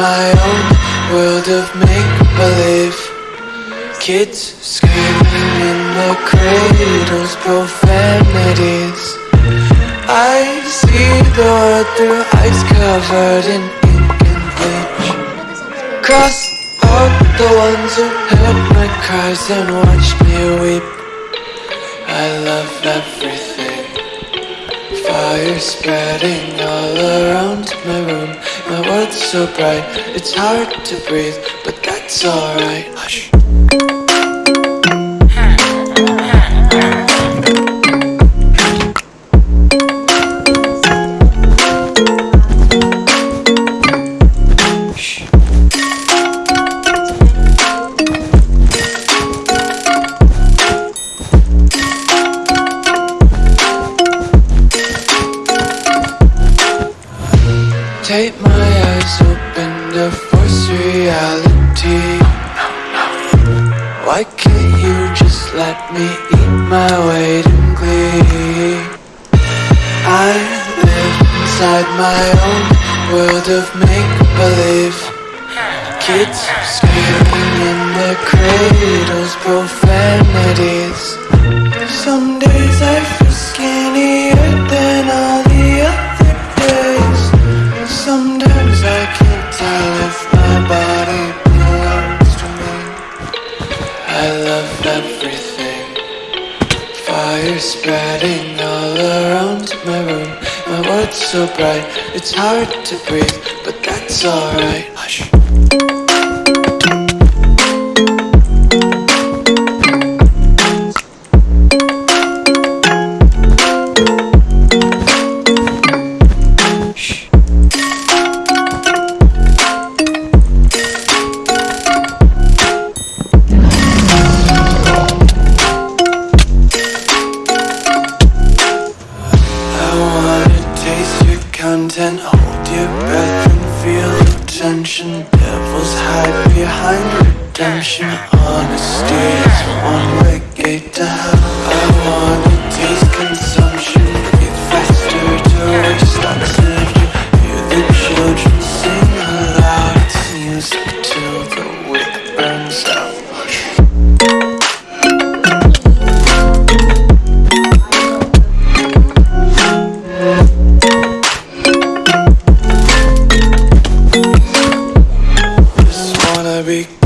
my own world of make-believe. Kids screaming in the cradles, profanities. I see the world through eyes covered in ink and bleach. Cross out the ones who heard my cries and watched me weep. I love everything Fire spreading all around my room. My world's so bright, it's hard to breathe But that's alright. Hush Take my eyes open to force reality. Why can't you just let me eat my weight in glee? I live inside my own world of make-believe. Kids screaming in their cradles, profanities I love everything. Fire spreading all around my room. My world's so bright, it's hard to breathe But that's alright. Hush content, hold your breath and feel the tension. Devils hide behind redemption. Honesty is one-way gate to hell. Wanna be